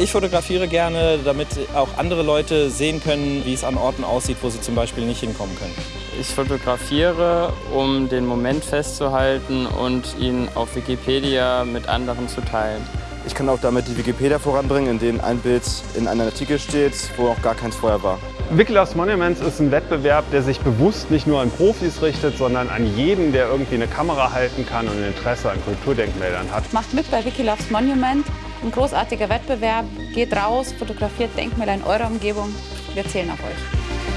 Ich fotografiere gerne, damit auch andere Leute sehen können, wie es an Orten aussieht, wo sie zum Beispiel nicht hinkommen können. Ich fotografiere, um den Moment festzuhalten und ihn auf Wikipedia mit anderen zu teilen. Ich kann auch damit die Wikipedia voranbringen, in dem ein Bild in einem Artikel steht, wo noch gar keins vorher war. Wiki Loves Monuments ist ein Wettbewerb, der sich bewusst nicht nur an Profis richtet, sondern an jeden, der irgendwie eine Kamera halten kann und ein Interesse an Kulturdenkmälern hat. Macht mit bei Wiki Loves Monument. Ein großartiger Wettbewerb. Geht raus, fotografiert Denkmäler in eurer Umgebung. Wir zählen auf euch.